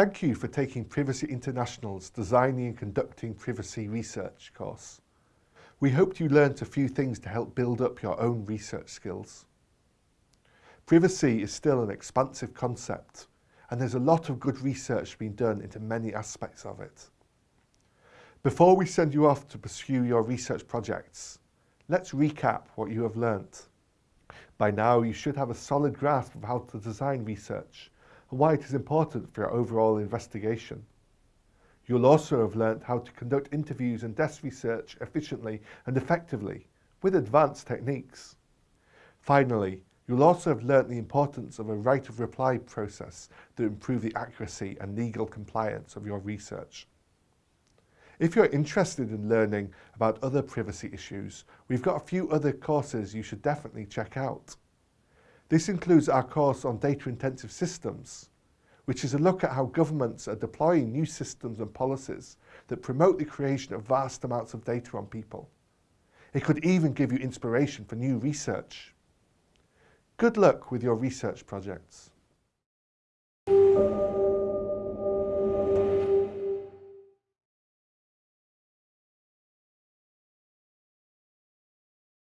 Thank you for taking Privacy International's Designing and Conducting Privacy Research course. We hoped you learnt a few things to help build up your own research skills. Privacy is still an expansive concept and there's a lot of good research being done into many aspects of it. Before we send you off to pursue your research projects, let's recap what you have learnt. By now you should have a solid grasp of how to design research and why it is important for your overall investigation. You'll also have learnt how to conduct interviews and desk research efficiently and effectively with advanced techniques. Finally, you'll also have learnt the importance of a right of reply process to improve the accuracy and legal compliance of your research. If you're interested in learning about other privacy issues, we've got a few other courses you should definitely check out. This includes our course on data-intensive systems, which is a look at how governments are deploying new systems and policies that promote the creation of vast amounts of data on people. It could even give you inspiration for new research. Good luck with your research projects.